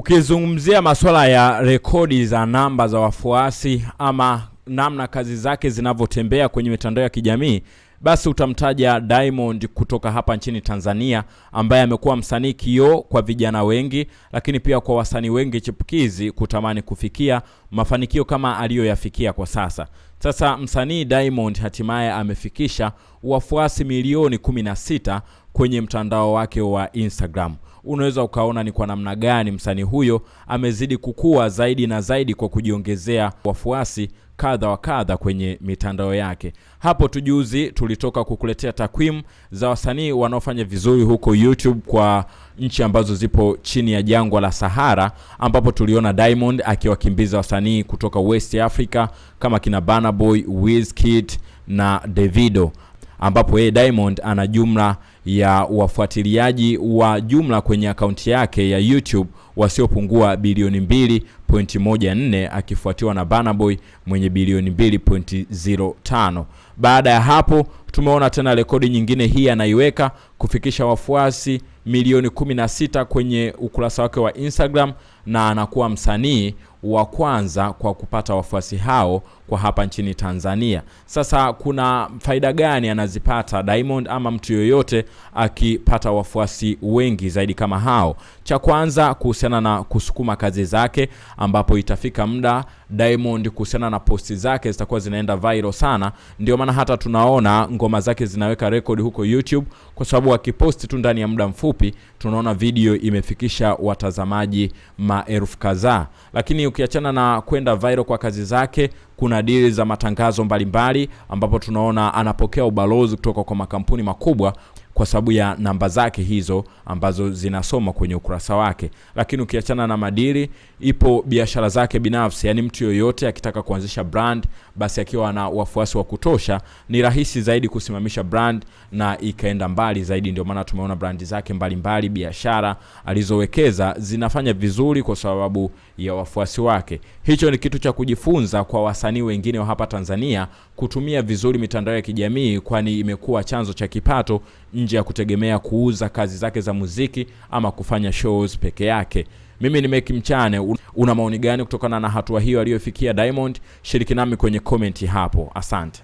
Ukizungumzia masuala ya rekodi za namba za wafuasi ama namna kazi zake zinavyotembea kwenye mitandao ya kijamii basi utamtaja Diamond kutoka hapa nchini Tanzania ambaye amekuwa msanii kio kwa vijana wengi, lakini pia kwa wasanii wengi chipukizi kutamani kufikia mafanikio kama aliyoyafikia kwa sasa. Sasa msanii Diamond hatimaye amefikisha wafuasi milioni 16 kwenye mtandao wake wa Instagram. Unaweza ukaona ni kwa namna gani msanii huyo amezidi kukua zaidi na zaidi kwa kujiongezea wafuasi kadha wa kadha kwenye mitandao yake. Hapo tujuzi tulitoka kukuletea takwimu za wasanii wanaofanya vizuri huko YouTube kwa nchi ambazo zipo chini ya jangwa la Sahara, ambapo tuliona Diamond akiwakimbiza wasanii kutoka West Africa kama kina Burna Boy, Wizkid na Davido ambapo yeye Diamond ana jumla ya wafuatiliaji wa jumla kwenye akaunti yake ya YouTube wasiopungua bilioni 2.14 akifuatiwa na Banaboy mwenye bilioni 2.05. Baada ya hapo tumeona tena rekodi nyingine hii anaiweka kufikisha wafuasi milioni 16 kwenye ukurasa wake wa Instagram na anakuwa msanii wa kwanza kwa kupata wafuasi hao kwa hapa nchini Tanzania. Sasa kuna faida gani anazipata Diamond ama mtu yoyote akipata wafuasi wengi zaidi kama hao? Cha kwanza kuhusiana na kusukuma kazi zake, ambapo itafika muda Diamond kuhusiana na posti zake zitakuwa zinaenda viral sana. Ndio maana hata tunaona ngoma zake zinaweka rekodi huko YouTube, kwa sababu akiposti tu ndani ya muda mfupi tunaona video imefikisha watazamaji maelfu kadhaa. Lakini ukiachana na kwenda viral kwa kazi zake kuna dili za matangazo mbalimbali mbali, ambapo tunaona anapokea ubalozi kutoka kwa makampuni makubwa kwa sababu ya namba zake hizo ambazo zinasoma kwenye ukurasa wake. Lakini ukiachana na madiri, ipo biashara zake binafsi, yaani mtu yoyote akitaka kuanzisha brand, basi akiwa na wafuasi wa kutosha, ni rahisi zaidi kusimamisha brand na ikaenda mbali zaidi. Ndio maana tumeona brandi zake mbalimbali, biashara alizowekeza zinafanya vizuri kwa sababu ya wafuasi wake. Hicho ni kitu cha kujifunza kwa wasanii wengine wa hapa Tanzania kutumia vizuri mitandao ya kijamii, kwani imekuwa chanzo cha kipato nje ya kutegemea kuuza kazi zake za muziki ama kufanya shows peke yake. Mimi ni Meki Mchane. Una maoni gani kutokana na hatua hiyo aliyofikia Diamond? Shiriki nami kwenye komenti hapo. Asante.